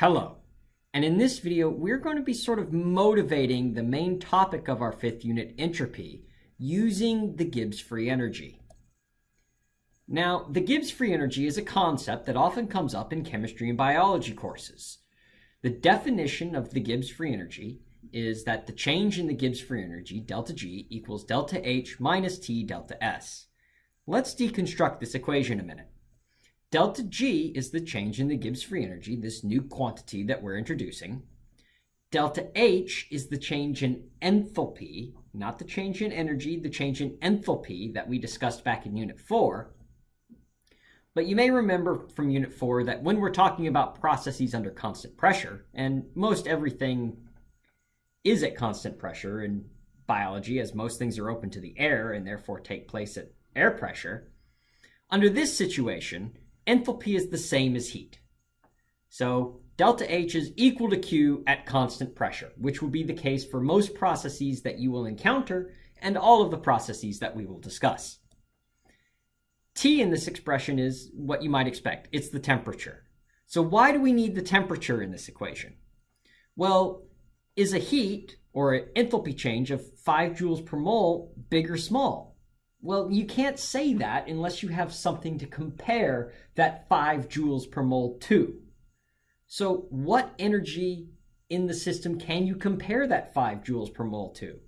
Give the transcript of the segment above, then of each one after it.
Hello, and in this video we're going to be sort of motivating the main topic of our fifth unit, entropy, using the Gibbs free energy. Now, the Gibbs free energy is a concept that often comes up in chemistry and biology courses. The definition of the Gibbs free energy is that the change in the Gibbs free energy, delta G, equals delta H minus T delta S. Let's deconstruct this equation a minute. Delta G is the change in the Gibbs free energy, this new quantity that we're introducing. Delta H is the change in enthalpy, not the change in energy, the change in enthalpy that we discussed back in Unit 4. But you may remember from Unit 4 that when we're talking about processes under constant pressure, and most everything is at constant pressure in biology, as most things are open to the air and therefore take place at air pressure, under this situation, enthalpy is the same as heat. So delta H is equal to Q at constant pressure, which will be the case for most processes that you will encounter and all of the processes that we will discuss. T in this expression is what you might expect. It's the temperature. So why do we need the temperature in this equation? Well, is a heat or an enthalpy change of 5 joules per mole big or small? Well, you can't say that unless you have something to compare that 5 joules per mole to. So what energy in the system can you compare that 5 joules per mole to?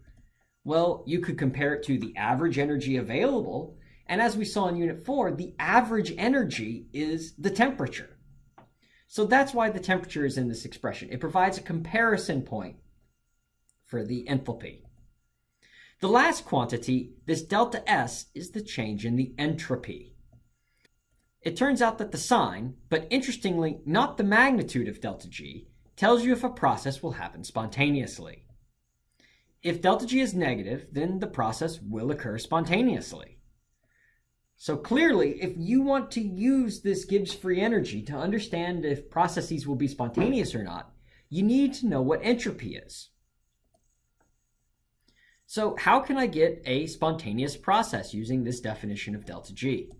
Well, you could compare it to the average energy available, and as we saw in Unit 4, the average energy is the temperature. So that's why the temperature is in this expression. It provides a comparison point for the enthalpy. The last quantity, this delta S, is the change in the entropy. It turns out that the sign, but interestingly not the magnitude of delta G, tells you if a process will happen spontaneously. If delta G is negative, then the process will occur spontaneously. So clearly, if you want to use this Gibbs free energy to understand if processes will be spontaneous or not, you need to know what entropy is. So how can I get a spontaneous process using this definition of delta G?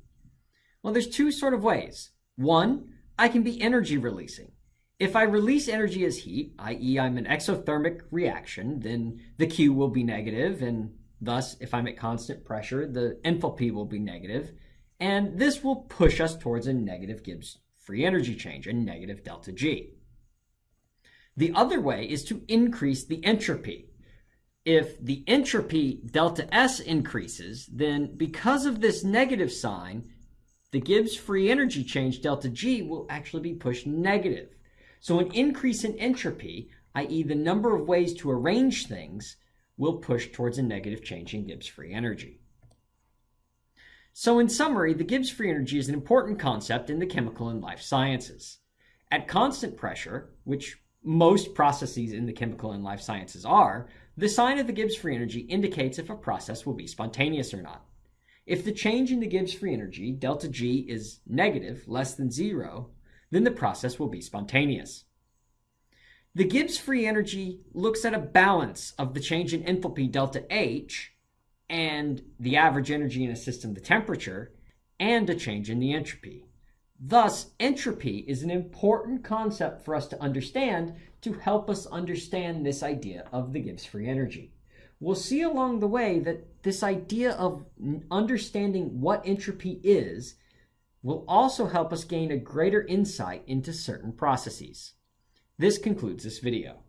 Well, there's two sort of ways. One, I can be energy releasing. If I release energy as heat, i.e. I'm an exothermic reaction, then the Q will be negative and Thus, if I'm at constant pressure, the enthalpy will be negative, and this will push us towards a negative Gibbs free energy change, a negative delta G. The other way is to increase the entropy. If the entropy delta S increases, then because of this negative sign, the Gibbs free energy change delta G will actually be pushed negative. So an increase in entropy, i.e. the number of ways to arrange things, will push towards a negative change in Gibbs free energy. So in summary, the Gibbs free energy is an important concept in the chemical and life sciences. At constant pressure, which most processes in the chemical and life sciences are, the sign of the Gibbs free energy indicates if a process will be spontaneous or not. If the change in the Gibbs free energy, delta G, is negative, less than zero, then the process will be spontaneous. The Gibbs free energy looks at a balance of the change in enthalpy delta H and the average energy in a system, the temperature, and a change in the entropy. Thus, entropy is an important concept for us to understand to help us understand this idea of the Gibbs free energy. We'll see along the way that this idea of understanding what entropy is will also help us gain a greater insight into certain processes. This concludes this video.